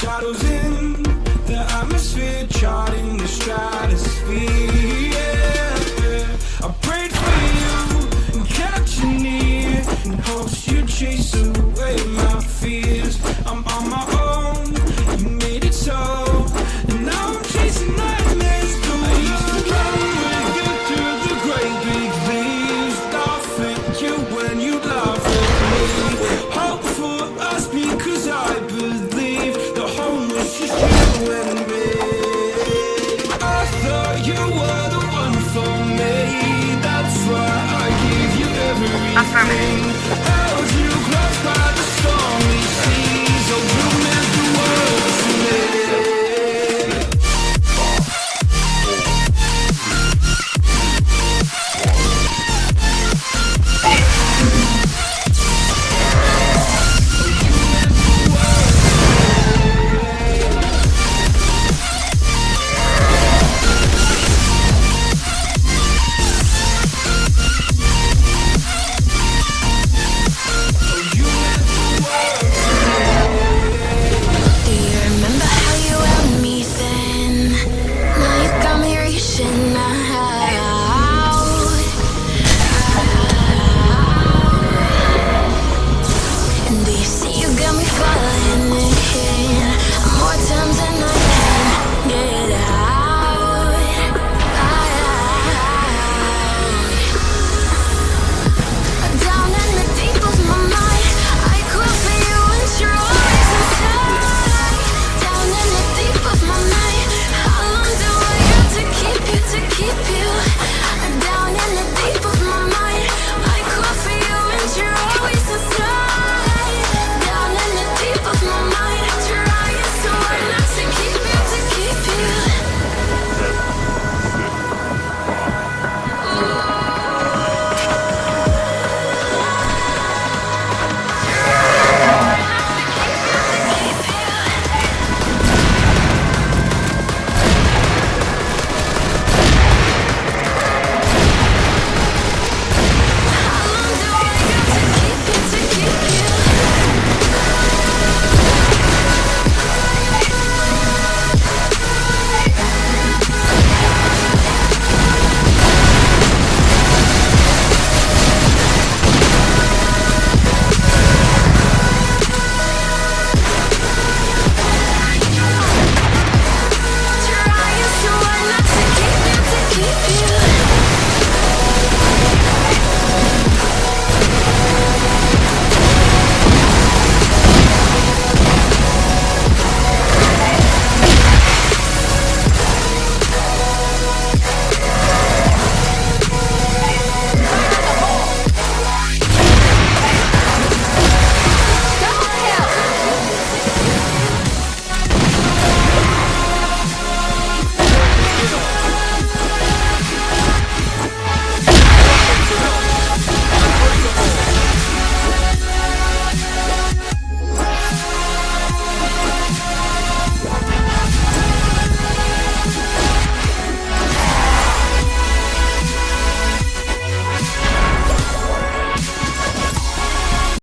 deixar e Affirmative.